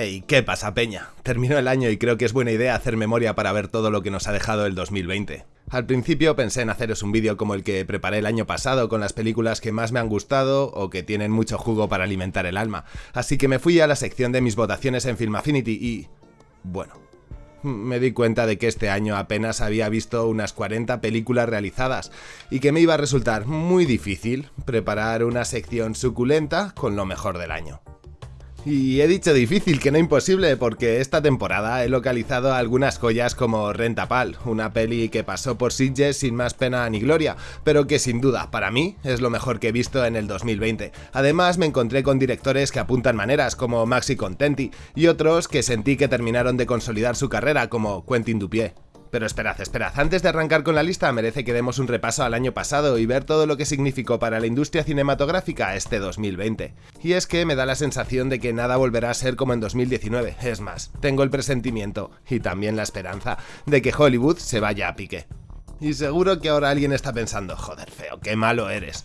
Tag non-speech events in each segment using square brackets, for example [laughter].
Hey, ¿qué pasa, Peña? Terminó el año y creo que es buena idea hacer memoria para ver todo lo que nos ha dejado el 2020. Al principio pensé en haceros un vídeo como el que preparé el año pasado con las películas que más me han gustado o que tienen mucho jugo para alimentar el alma, así que me fui a la sección de mis votaciones en Film Affinity y... bueno, me di cuenta de que este año apenas había visto unas 40 películas realizadas y que me iba a resultar muy difícil preparar una sección suculenta con lo mejor del año. Y he dicho difícil, que no imposible, porque esta temporada he localizado algunas joyas como Rentapal, una peli que pasó por Sitges sin más pena ni gloria, pero que sin duda, para mí, es lo mejor que he visto en el 2020. Además, me encontré con directores que apuntan maneras, como Maxi Contenti, y otros que sentí que terminaron de consolidar su carrera, como Quentin Dupié. Pero esperad, esperad, antes de arrancar con la lista merece que demos un repaso al año pasado y ver todo lo que significó para la industria cinematográfica este 2020. Y es que me da la sensación de que nada volverá a ser como en 2019, es más, tengo el presentimiento, y también la esperanza, de que Hollywood se vaya a pique. Y seguro que ahora alguien está pensando, joder feo, qué malo eres.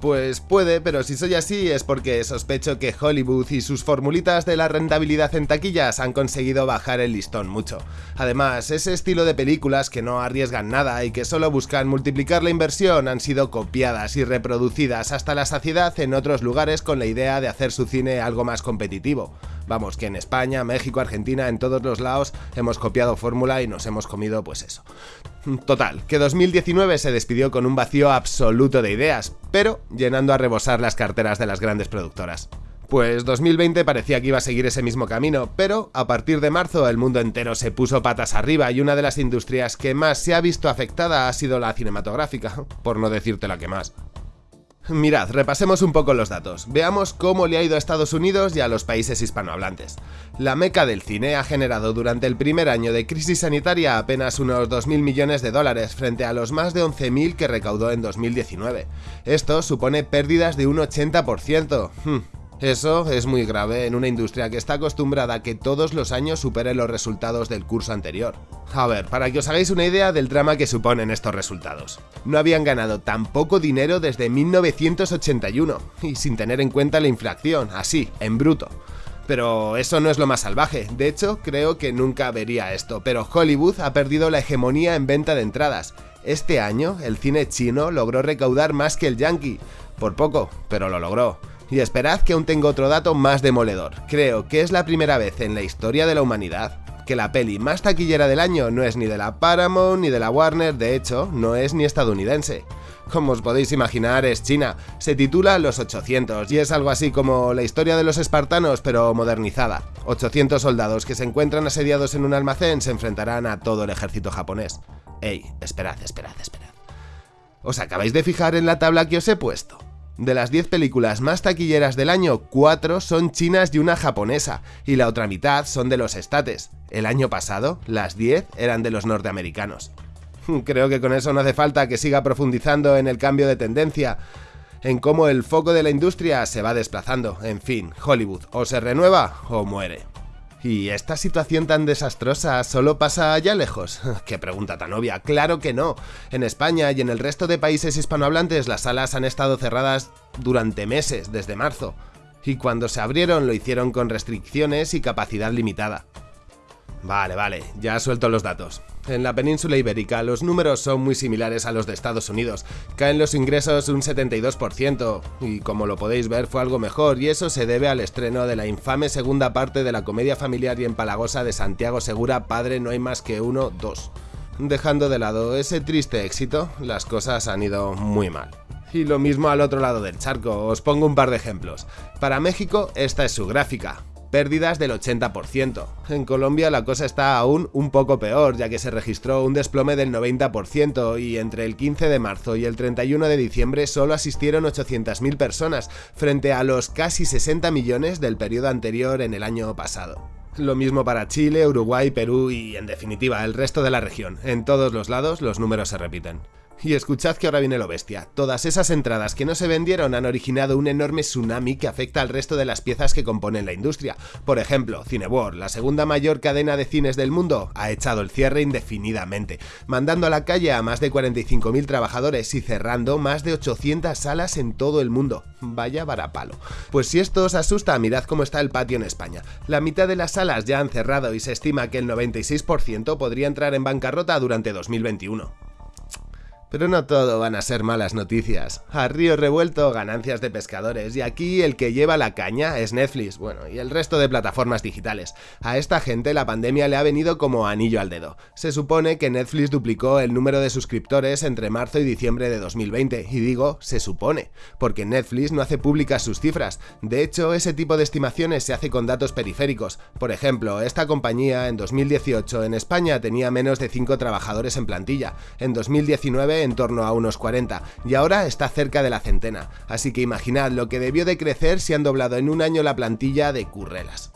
Pues puede, pero si soy así es porque sospecho que Hollywood y sus formulitas de la rentabilidad en taquillas han conseguido bajar el listón mucho. Además, ese estilo de películas que no arriesgan nada y que solo buscan multiplicar la inversión han sido copiadas y reproducidas hasta la saciedad en otros lugares con la idea de hacer su cine algo más competitivo. Vamos, que en España, México, Argentina, en todos los lados hemos copiado fórmula y nos hemos comido pues eso. Total, que 2019 se despidió con un vacío absoluto de ideas, pero llenando a rebosar las carteras de las grandes productoras. Pues 2020 parecía que iba a seguir ese mismo camino, pero a partir de marzo el mundo entero se puso patas arriba y una de las industrias que más se ha visto afectada ha sido la cinematográfica, por no decirte la que más. Mirad, repasemos un poco los datos. Veamos cómo le ha ido a Estados Unidos y a los países hispanohablantes. La meca del cine ha generado durante el primer año de crisis sanitaria apenas unos 2.000 millones de dólares frente a los más de 11.000 que recaudó en 2019. Esto supone pérdidas de un 80%. Eso es muy grave en una industria que está acostumbrada a que todos los años supere los resultados del curso anterior. A ver, para que os hagáis una idea del drama que suponen estos resultados. No habían ganado tan poco dinero desde 1981, y sin tener en cuenta la inflación, así, en bruto. Pero eso no es lo más salvaje, de hecho creo que nunca vería esto, pero Hollywood ha perdido la hegemonía en venta de entradas. Este año el cine chino logró recaudar más que el yankee, por poco, pero lo logró. Y esperad que aún tengo otro dato más demoledor. Creo que es la primera vez en la historia de la humanidad que la peli más taquillera del año no es ni de la Paramount ni de la Warner, de hecho, no es ni estadounidense. Como os podéis imaginar, es China. Se titula Los 800 y es algo así como la historia de los espartanos, pero modernizada. 800 soldados que se encuentran asediados en un almacén se enfrentarán a todo el ejército japonés. Ey, esperad, esperad, esperad. ¿Os acabáis de fijar en la tabla que os he puesto? De las 10 películas más taquilleras del año, 4 son chinas y una japonesa, y la otra mitad son de los estates. El año pasado, las 10 eran de los norteamericanos. [laughs] Creo que con eso no hace falta que siga profundizando en el cambio de tendencia, en cómo el foco de la industria se va desplazando. En fin, Hollywood o se renueva o muere. ¿Y esta situación tan desastrosa solo pasa allá lejos? [laughs] ¡Qué pregunta tan obvia! ¡Claro que no! En España y en el resto de países hispanohablantes las salas han estado cerradas durante meses, desde marzo. Y cuando se abrieron lo hicieron con restricciones y capacidad limitada. Vale, vale, ya suelto los datos. En la península ibérica los números son muy similares a los de Estados Unidos. Caen los ingresos un 72%, y como lo podéis ver fue algo mejor, y eso se debe al estreno de la infame segunda parte de la comedia familiar y empalagosa de Santiago Segura Padre no hay más que uno, dos. Dejando de lado ese triste éxito, las cosas han ido muy mal. Y lo mismo al otro lado del charco, os pongo un par de ejemplos. Para México esta es su gráfica, pérdidas del 80%. En Colombia la cosa está aún un poco peor, ya que se registró un desplome del 90% y entre el 15 de marzo y el 31 de diciembre solo asistieron 800.000 personas, frente a los casi 60 millones del periodo anterior en el año pasado. Lo mismo para Chile, Uruguay, Perú y, en definitiva, el resto de la región. En todos los lados los números se repiten. Y escuchad que ahora viene lo bestia. Todas esas entradas que no se vendieron han originado un enorme tsunami que afecta al resto de las piezas que componen la industria. Por ejemplo, Cineworld, la segunda mayor cadena de cines del mundo, ha echado el cierre indefinidamente, mandando a la calle a más de 45.000 trabajadores y cerrando más de 800 salas en todo el mundo. Vaya varapalo. Pues si esto os asusta, mirad cómo está el patio en España. La mitad de las salas ya han cerrado y se estima que el 96% podría entrar en bancarrota durante 2021. Pero no todo van a ser malas noticias. A río revuelto, ganancias de pescadores, y aquí el que lleva la caña es Netflix, bueno, y el resto de plataformas digitales. A esta gente la pandemia le ha venido como anillo al dedo. Se supone que Netflix duplicó el número de suscriptores entre marzo y diciembre de 2020, y digo, se supone, porque Netflix no hace públicas sus cifras. De hecho, ese tipo de estimaciones se hace con datos periféricos. Por ejemplo, esta compañía en 2018 en España tenía menos de 5 trabajadores en plantilla. En 2019 en torno a unos 40 y ahora está cerca de la centena, así que imaginad lo que debió de crecer si han doblado en un año la plantilla de currelas.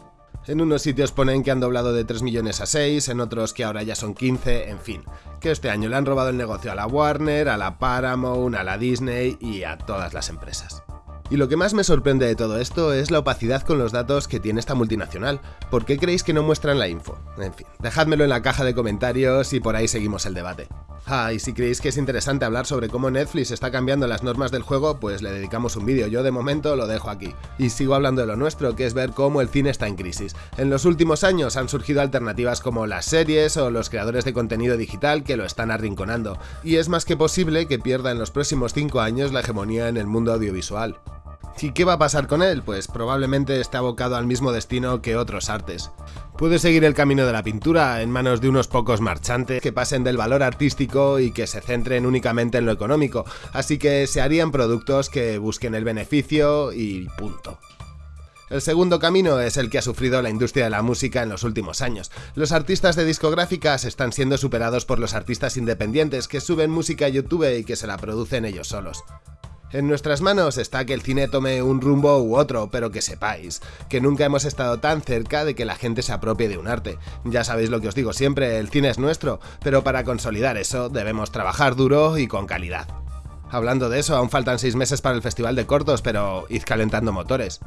En unos sitios ponen que han doblado de 3 millones a 6, en otros que ahora ya son 15, en fin, que este año le han robado el negocio a la Warner, a la Paramount, a la Disney y a todas las empresas. Y lo que más me sorprende de todo esto es la opacidad con los datos que tiene esta multinacional. ¿Por qué creéis que no muestran la info? En fin, dejádmelo en la caja de comentarios y por ahí seguimos el debate. Ah, y si creéis que es interesante hablar sobre cómo Netflix está cambiando las normas del juego, pues le dedicamos un vídeo, yo de momento lo dejo aquí. Y sigo hablando de lo nuestro, que es ver cómo el cine está en crisis. En los últimos años han surgido alternativas como las series o los creadores de contenido digital que lo están arrinconando, y es más que posible que pierda en los próximos 5 años la hegemonía en el mundo audiovisual. ¿Y qué va a pasar con él? Pues probablemente esté abocado al mismo destino que otros artes. Puede seguir el camino de la pintura en manos de unos pocos marchantes que pasen del valor artístico y que se centren únicamente en lo económico, así que se harían productos que busquen el beneficio y punto. El segundo camino es el que ha sufrido la industria de la música en los últimos años. Los artistas de discográficas están siendo superados por los artistas independientes que suben música a YouTube y que se la producen ellos solos. En nuestras manos está que el cine tome un rumbo u otro, pero que sepáis que nunca hemos estado tan cerca de que la gente se apropie de un arte. Ya sabéis lo que os digo siempre, el cine es nuestro, pero para consolidar eso debemos trabajar duro y con calidad. Hablando de eso, aún faltan 6 meses para el Festival de Cortos, pero id calentando motores.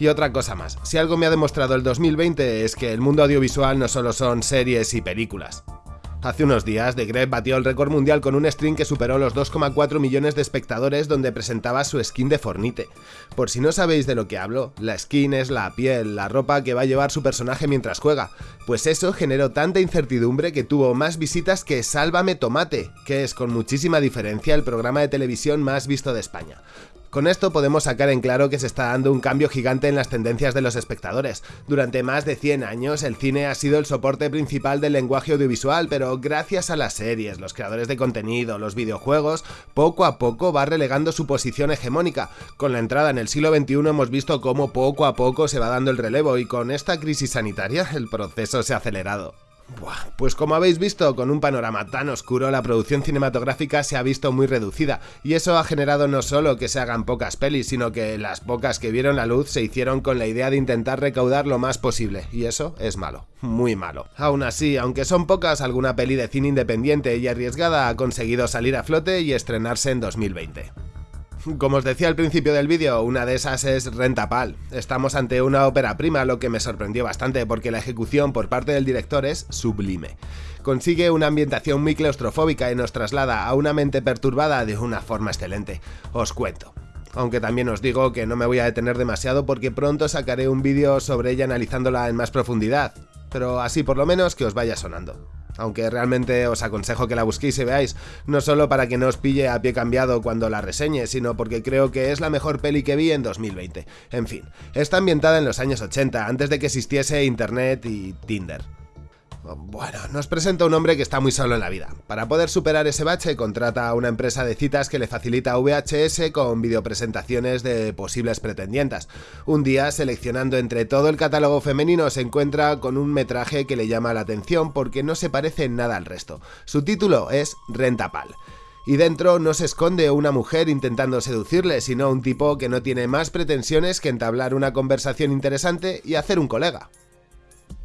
Y otra cosa más, si algo me ha demostrado el 2020 es que el mundo audiovisual no solo son series y películas. Hace unos días, The Gref batió el récord mundial con un stream que superó los 2,4 millones de espectadores donde presentaba su skin de Fornite. Por si no sabéis de lo que hablo, la skin es la piel, la ropa que va a llevar su personaje mientras juega. Pues eso generó tanta incertidumbre que tuvo más visitas que Sálvame Tomate, que es con muchísima diferencia el programa de televisión más visto de España. Con esto podemos sacar en claro que se está dando un cambio gigante en las tendencias de los espectadores. Durante más de 100 años el cine ha sido el soporte principal del lenguaje audiovisual, pero gracias a las series, los creadores de contenido, los videojuegos, poco a poco va relegando su posición hegemónica. Con la entrada en el siglo XXI hemos visto cómo poco a poco se va dando el relevo y con esta crisis sanitaria el proceso se ha acelerado. Pues como habéis visto, con un panorama tan oscuro, la producción cinematográfica se ha visto muy reducida, y eso ha generado no solo que se hagan pocas pelis, sino que las pocas que vieron la luz se hicieron con la idea de intentar recaudar lo más posible, y eso es malo, muy malo. Aún así, aunque son pocas, alguna peli de cine independiente y arriesgada ha conseguido salir a flote y estrenarse en 2020. Como os decía al principio del vídeo, una de esas es Rentapal. Estamos ante una ópera prima, lo que me sorprendió bastante porque la ejecución por parte del director es sublime. Consigue una ambientación muy claustrofóbica y nos traslada a una mente perturbada de una forma excelente. Os cuento aunque también os digo que no me voy a detener demasiado porque pronto sacaré un vídeo sobre ella analizándola en más profundidad, pero así por lo menos que os vaya sonando aunque realmente os aconsejo que la busquéis y veáis, no solo para que no os pille a pie cambiado cuando la reseñe, sino porque creo que es la mejor peli que vi en 2020. En fin, está ambientada en los años 80, antes de que existiese internet y Tinder. Bueno, nos presenta un hombre que está muy solo en la vida. Para poder superar ese bache, contrata a una empresa de citas que le facilita VHS con videopresentaciones de posibles pretendientas. Un día, seleccionando entre todo el catálogo femenino, se encuentra con un metraje que le llama la atención porque no se parece nada al resto. Su título es Rentapal y dentro no se esconde una mujer intentando seducirle, sino un tipo que no tiene más pretensiones que entablar una conversación interesante y hacer un colega.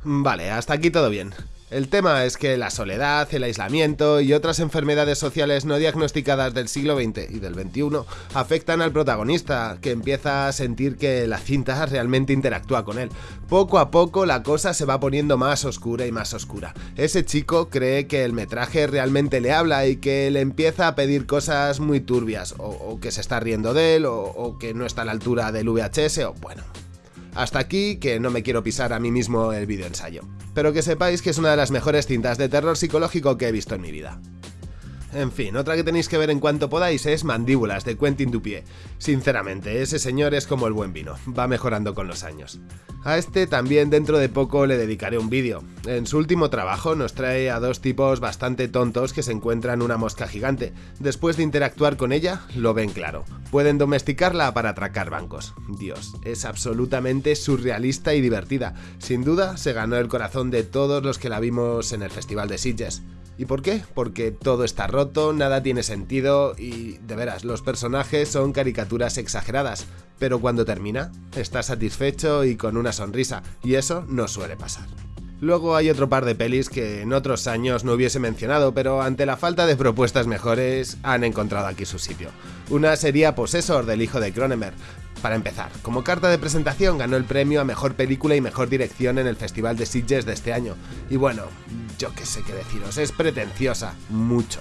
Vale, hasta aquí todo bien. El tema es que la soledad, el aislamiento y otras enfermedades sociales no diagnosticadas del siglo XX y del XXI afectan al protagonista, que empieza a sentir que la cinta realmente interactúa con él. Poco a poco la cosa se va poniendo más oscura y más oscura. Ese chico cree que el metraje realmente le habla y que le empieza a pedir cosas muy turbias, o, que se está riendo de él, o, o que no está a la altura del VHS, o bueno, hasta aquí que no me quiero pisar a mí mismo el vídeo ensayo. Pero que sepáis que es una de las mejores cintas de terror psicológico que he visto en mi vida. En fin, otra que tenéis que ver en cuanto podáis es Mandíbulas, de Quentin Dupié. Sinceramente, ese señor es como el buen vino, va mejorando con los años. A este también dentro de poco le dedicaré un vídeo. En su último trabajo nos trae a dos tipos bastante tontos que se encuentran una mosca gigante. Después de interactuar con ella, lo ven claro. Pueden domesticarla para atracar bancos. Dios, es absolutamente surrealista y divertida. Sin duda, se ganó el corazón de todos los que la vimos en el Festival de Sitges. ¿Y por qué? Porque todo está roto, nada tiene sentido y, de veras, los personajes son caricaturas exageradas. Pero cuando termina, estás satisfecho y con una sonrisa, y eso no suele pasar. Luego hay otro par de pelis que en otros años no hubiese mencionado, pero ante la falta de propuestas mejores han encontrado aquí su sitio. Una sería Possessor del hijo de Cronenberg. Para empezar, como carta de presentación ganó el premio a Mejor Película y Mejor Dirección en el Festival de Sitges de este año. Y bueno, yo qué sé qué deciros, es pretenciosa, mucho.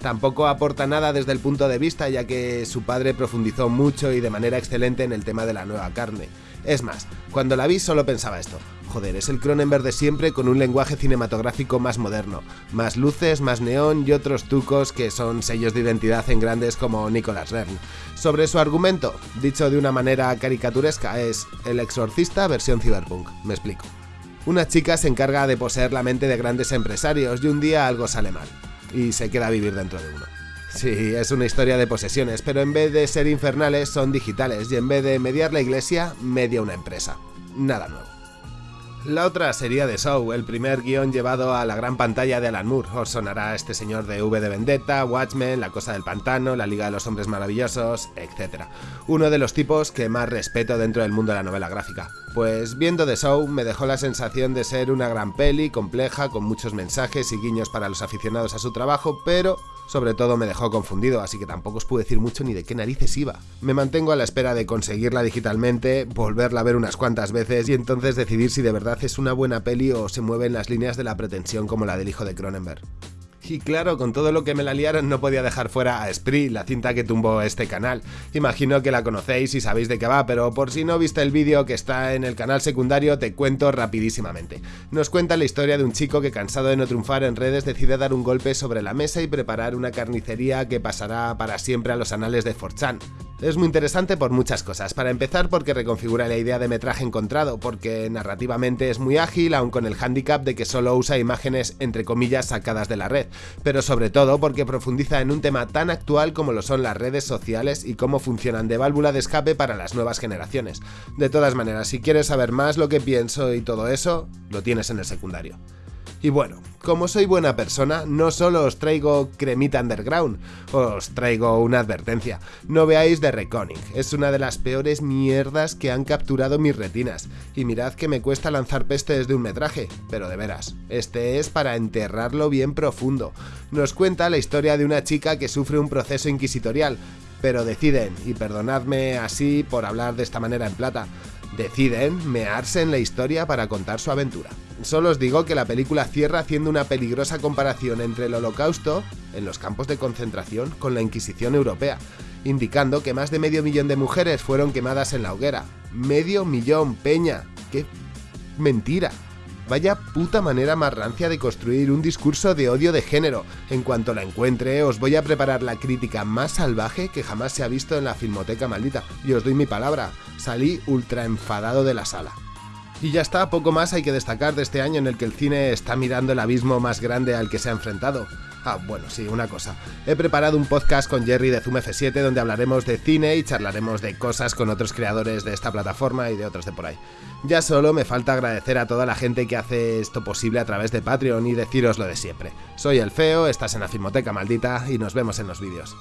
Tampoco aporta nada desde el punto de vista ya que su padre profundizó mucho y de manera excelente en el tema de la nueva carne. Es más, cuando la vi solo pensaba esto, joder, es el Cronenberg de siempre con un lenguaje cinematográfico más moderno, más luces, más neón y otros tucos que son sellos de identidad en grandes como Nicolas Rern. Sobre su argumento, dicho de una manera caricaturesca, es El exorcista versión cyberpunk, me explico. Una chica se encarga de poseer la mente de grandes empresarios y un día algo sale mal, y se queda a vivir dentro de uno. Sí, es una historia de posesiones, pero en vez de ser infernales son digitales y en vez de mediar la iglesia, media una empresa. Nada nuevo. La otra sería The Show, el primer guion llevado a la gran pantalla de Alan Moore. Os sonará este señor de V de Vendetta, Watchmen, La Cosa del Pantano, La Liga de los Hombres Maravillosos, etc. Uno de los tipos que más respeto dentro del mundo de la novela gráfica. Pues viendo The Show me dejó la sensación de ser una gran peli, compleja, con muchos mensajes y guiños para los aficionados a su trabajo, pero sobre todo me dejó confundido, así que tampoco os puedo decir mucho ni de qué narices iba. Me mantengo a la espera de conseguirla digitalmente, volverla a ver unas cuantas veces y entonces decidir si de verdad es una buena peli o se mueve en las líneas de la pretensión como la del hijo de Cronenberg. Y claro, con todo lo que me la liaron no podía dejar fuera a Spree, la cinta que tumbó este canal. Imagino que la conocéis y sabéis de qué va, pero por si no viste el vídeo que está en el canal secundario te cuento rapidísimamente. Nos cuenta la historia de un chico que cansado de no triunfar en redes decide dar un golpe sobre la mesa y preparar una carnicería que pasará para siempre a los anales de Forchan. Es muy interesante por muchas cosas. Para empezar, porque reconfigura la idea de metraje encontrado, porque narrativamente es muy ágil, aun con el handicap de que solo usa imágenes entre comillas sacadas de la red, pero sobre todo porque profundiza en un tema tan actual como lo son las redes sociales y cómo funcionan de válvula de escape para las nuevas generaciones. De todas maneras, si quieres saber más lo que pienso y todo eso, lo tienes en el secundario. Y bueno, como soy buena persona, no solo os traigo cremita underground, os traigo una advertencia. No veáis The Reckoning, es una de las peores mierdas que han capturado mis retinas. Y mirad que me cuesta lanzar peste desde un metraje, pero de veras, este es para enterrarlo bien profundo. Nos cuenta la historia de una chica que sufre un proceso inquisitorial, pero deciden, y perdonadme así por hablar de esta manera en plata, deciden mearse en la historia para contar su aventura. Solo os digo que la película cierra haciendo una peligrosa comparación entre el holocausto, en los campos de concentración, con la Inquisición europea, indicando que más de medio millón de mujeres fueron quemadas en la hoguera. Medio millón, peña. ¡Qué mentira! Vaya puta manera más rancia de construir un discurso de odio de género. En cuanto la encuentre, os voy a preparar la crítica más salvaje que jamás se ha visto en la filmoteca maldita. Y os doy mi palabra, salí ultra enfadado de la sala. Y ya está, poco más hay que destacar de este año en el que el cine está mirando el abismo más grande al que se ha enfrentado. Ah, bueno, sí, una cosa. He preparado un podcast con Jerry de Zoom F7 donde hablaremos de cine y charlaremos de cosas con otros creadores de esta plataforma y de otros de por ahí. Ya solo me falta agradecer a toda la gente que hace esto posible a través de Patreon y deciros lo de siempre. Soy el Feo, estás en la Filmoteca Maldita y nos vemos en los vídeos.